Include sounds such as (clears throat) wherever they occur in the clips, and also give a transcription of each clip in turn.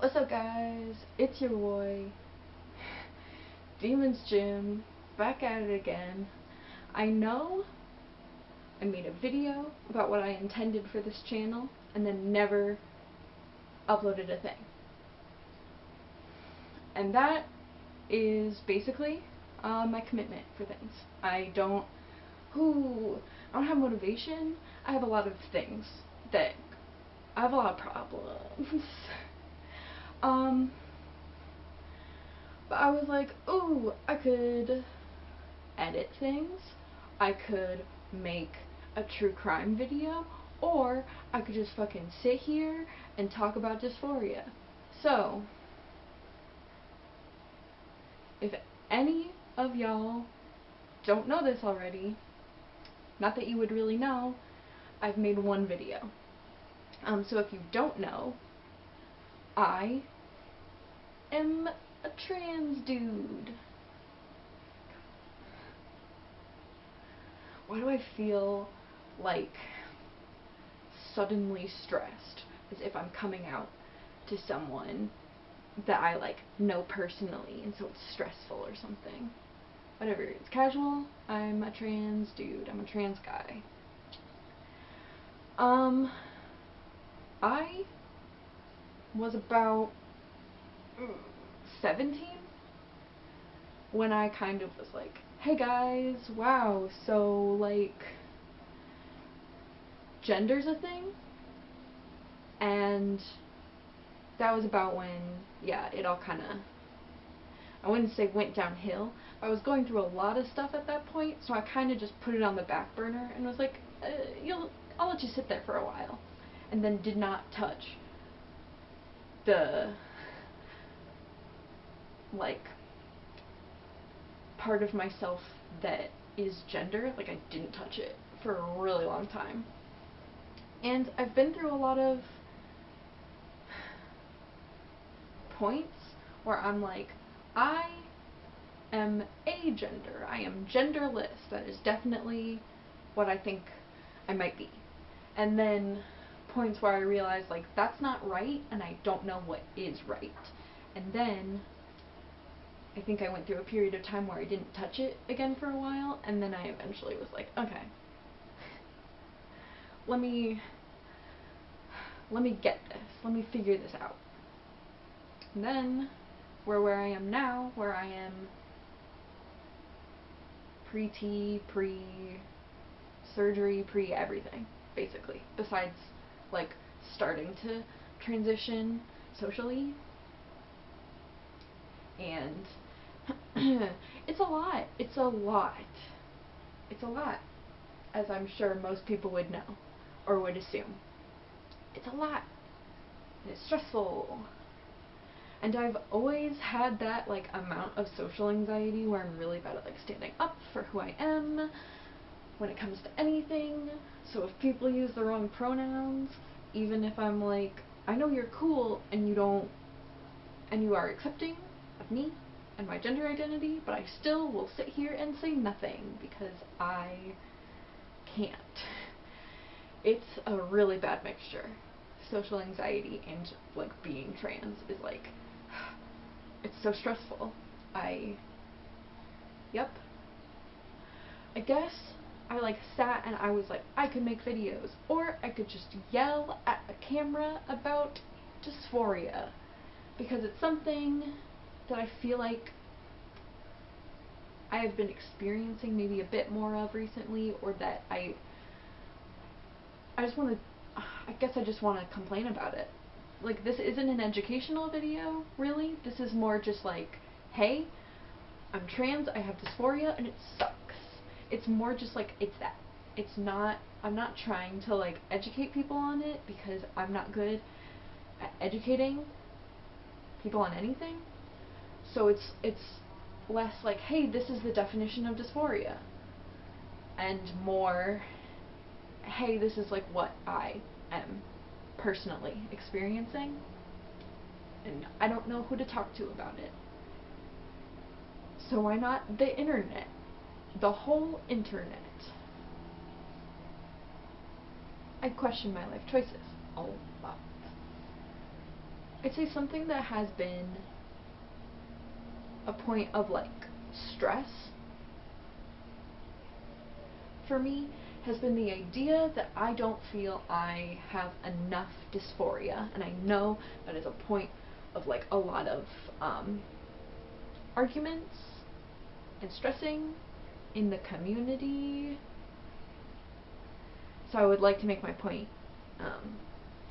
What's up guys? It's your boy, Demons Jim, back at it again. I know I made a video about what I intended for this channel and then never uploaded a thing. And that is basically uh, my commitment for things. I don't, ooh, I don't have motivation. I have a lot of things that, I have a lot of problems. (laughs) Um, but I was like, ooh, I could edit things, I could make a true crime video, or I could just fucking sit here and talk about dysphoria. So, if any of y'all don't know this already, not that you would really know, I've made one video. Um, so if you don't know, I am a trans dude. Why do I feel like suddenly stressed as if I'm coming out to someone that I like know personally and so it's stressful or something. Whatever, it's casual. I'm a trans dude. I'm a trans guy. Um I was about 17 when I kind of was like, hey guys, wow, so like gender's a thing? And that was about when, yeah, it all kind of, I wouldn't say went downhill. I was going through a lot of stuff at that point, so I kind of just put it on the back burner and was like, uh, you'll, I'll let you sit there for a while. And then did not touch the like part of myself that is gender. Like I didn't touch it for a really long time. And I've been through a lot of points where I'm like, I am a gender. I am genderless. That is definitely what I think I might be. And then points where I realize like that's not right and I don't know what is right. And then I think I went through a period of time where I didn't touch it again for a while, and then I eventually was like, okay, let me, let me get this, let me figure this out. And then, we're where I am now, where I am pre-T, pre-surgery, pre-everything, basically, besides, like, starting to transition socially and (clears throat) it's a lot. It's a lot. It's a lot, as I'm sure most people would know or would assume. It's a lot. And it's stressful. And I've always had that like amount of social anxiety where I'm really bad at like standing up for who I am when it comes to anything. So if people use the wrong pronouns, even if I'm like, I know you're cool and you don't and you are accepting of me and my gender identity, but I still will sit here and say nothing because I can't. It's a really bad mixture. Social anxiety and like being trans is like (sighs) it's so stressful. I yep. I guess I like sat and I was like I could make videos or I could just yell at a camera about dysphoria because it's something that I feel like I have been experiencing maybe a bit more of recently or that I I just want to I guess I just want to complain about it. Like this isn't an educational video, really. This is more just like, hey, I'm trans, I have dysphoria and it sucks. It's more just like it's that. It's not I'm not trying to like educate people on it because I'm not good at educating people on anything. So it's it's less like, hey, this is the definition of dysphoria. And more, hey, this is like what I am personally experiencing. And I don't know who to talk to about it. So why not the internet? The whole internet. I question my life choices a lot. I'd say something that has been a point of like stress for me has been the idea that I don't feel I have enough dysphoria and I know that is a point of like a lot of um, arguments and stressing in the community. So I would like to make my point um,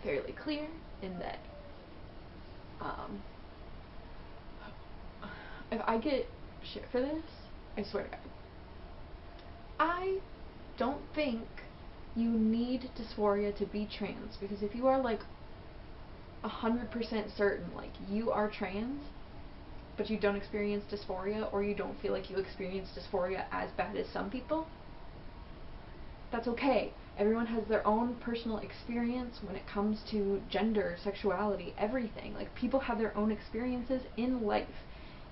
fairly clear in that um, if I get shit for this, I swear to God. I don't think you need dysphoria to be trans because if you are like a hundred percent certain like you are trans but you don't experience dysphoria or you don't feel like you experience dysphoria as bad as some people that's okay. Everyone has their own personal experience when it comes to gender sexuality everything. Like people have their own experiences in life.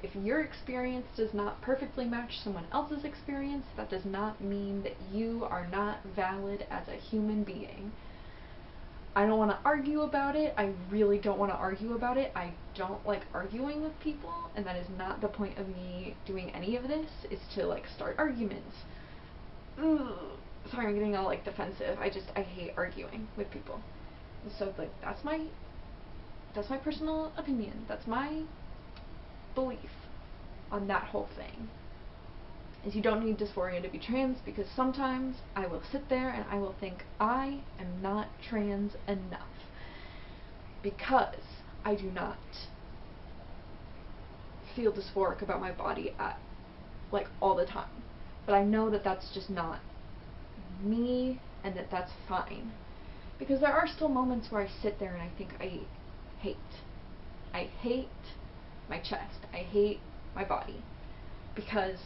If your experience does not perfectly match someone else's experience, that does not mean that you are not valid as a human being. I don't want to argue about it. I really don't want to argue about it. I don't like arguing with people, and that is not the point of me doing any of this, is to like start arguments. Ugh. Sorry, I'm getting all like defensive. I just I hate arguing with people. so like that's my that's my personal opinion. That's my belief on that whole thing is you don't need dysphoria to be trans because sometimes I will sit there and I will think I am not trans enough because I do not feel dysphoric about my body at like all the time. But I know that that's just not me and that that's fine. Because there are still moments where I sit there and I think I hate. I hate my chest. I hate my body. Because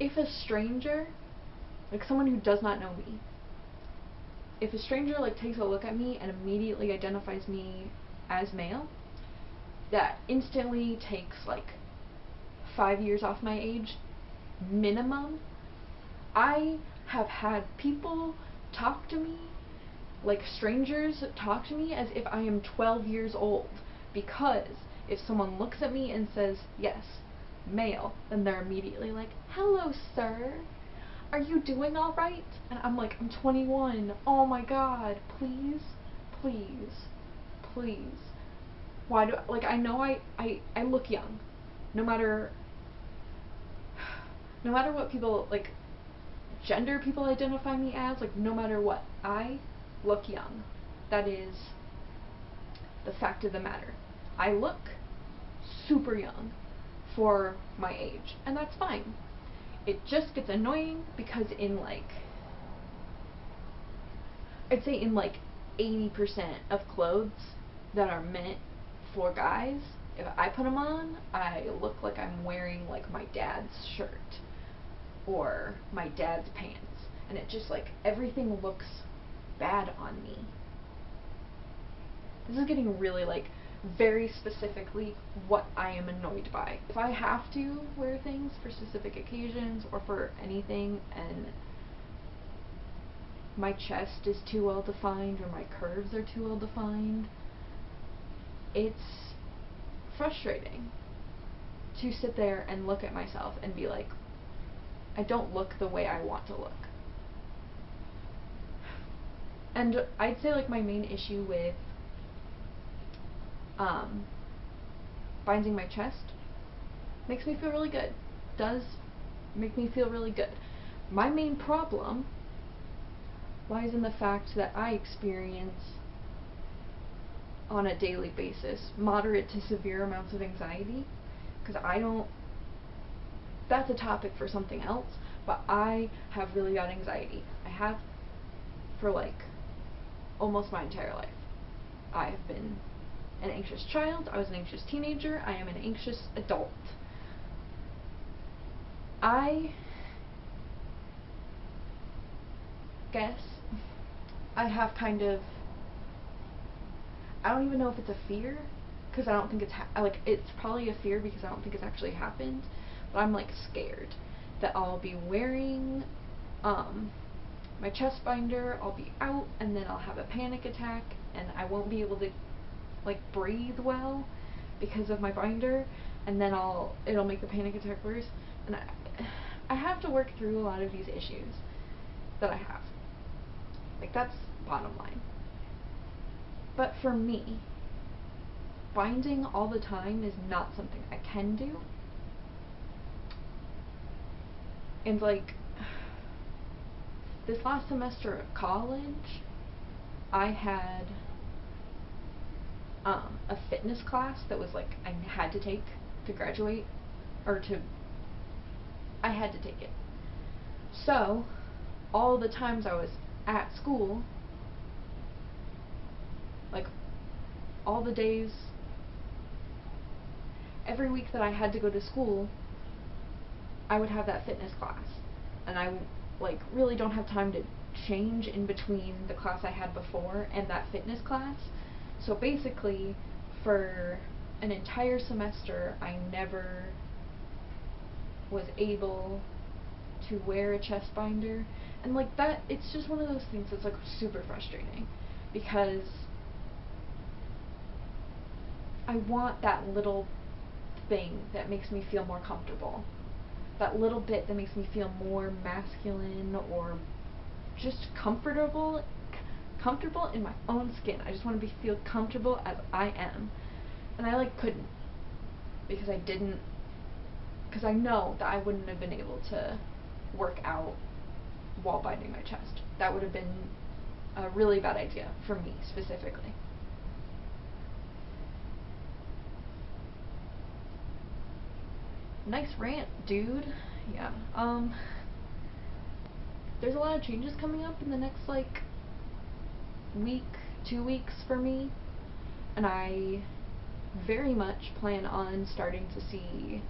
if a stranger, like someone who does not know me, if a stranger like takes a look at me and immediately identifies me as male, that instantly takes like five years off my age minimum. I have had people talk to me like strangers talk to me as if I am 12 years old because if someone looks at me and says, yes, male, then they're immediately like, hello, sir. Are you doing alright? And I'm like, I'm 21. Oh my god. Please, please, please. Why do, I, like, I know I, I, I look young. No matter, (sighs) no matter what people, like, gender people identify me as, like, no matter what, I look young. That is the fact of the matter. I look super young for my age, and that's fine. It just gets annoying because in like, I'd say in like 80% of clothes that are meant for guys, if I put them on, I look like I'm wearing like my dad's shirt or my dad's pants. And it just like, everything looks bad on me. This is getting really like very specifically what I am annoyed by. If I have to wear things for specific occasions or for anything and my chest is too well defined or my curves are too well defined, it's frustrating to sit there and look at myself and be like, I don't look the way I want to look. And I'd say like my main issue with um, binding my chest makes me feel really good. Does make me feel really good. My main problem lies in the fact that I experience on a daily basis moderate to severe amounts of anxiety because I don't that's a topic for something else but I have really bad anxiety I have for like almost my entire life I have been an anxious child, I was an anxious teenager, I am an anxious adult. I guess I have kind of I don't even know if it's a fear because I don't think it's like it's probably a fear because I don't think it's actually happened but I'm like scared that I'll be wearing um my chest binder, I'll be out and then I'll have a panic attack and I won't be able to like breathe well because of my binder and then I'll it'll make the panic attack worse and I I have to work through a lot of these issues that I have. Like that's bottom line. But for me, binding all the time is not something I can do. And like this last semester of college, I had um, a fitness class that was like I had to take to graduate or to I had to take it. So, all the times I was at school, like all the days every week that I had to go to school, I would have that fitness class. And I like really don't have time to change in between the class I had before and that fitness class. So basically, for an entire semester, I never was able to wear a chest binder. And like that, it's just one of those things that's like super frustrating because I want that little thing that makes me feel more comfortable. That little bit that makes me feel more masculine or just comfortable comfortable in my own skin. I just want to be feel comfortable as I am. And I like couldn't because I didn't because I know that I wouldn't have been able to work out while binding my chest. That would have been a really bad idea for me specifically. Nice rant, dude. Yeah. Um there's a lot of changes coming up in the next like week, two weeks for me, and I very much plan on starting to see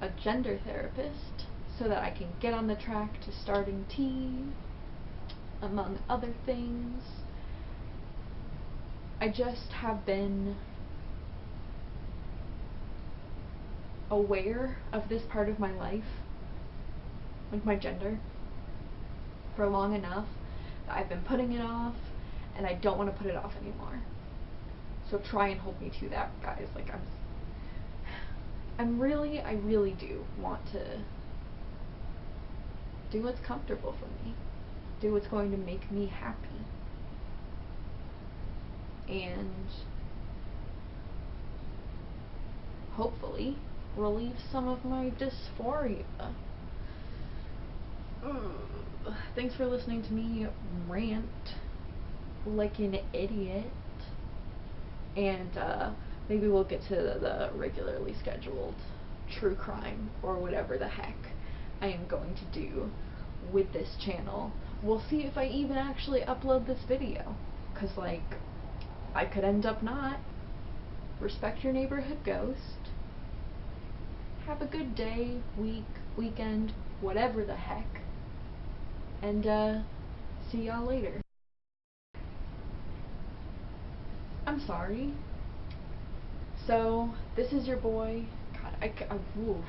a gender therapist so that I can get on the track to starting T, among other things. I just have been aware of this part of my life, like my gender, for long enough I've been putting it off, and I don't want to put it off anymore. So try and hold me to that, guys. Like I'm, I'm really, I really do want to do what's comfortable for me, do what's going to make me happy, and hopefully relieve some of my dysphoria. Ugh. Thanks for listening to me rant like an idiot. And uh, maybe we'll get to the regularly scheduled true crime or whatever the heck I am going to do with this channel. We'll see if I even actually upload this video. Because, like, I could end up not. Respect your neighborhood ghost. Have a good day, week, weekend, whatever the heck and uh, see y'all later. I'm sorry. So, this is your boy. God, I, I, oof.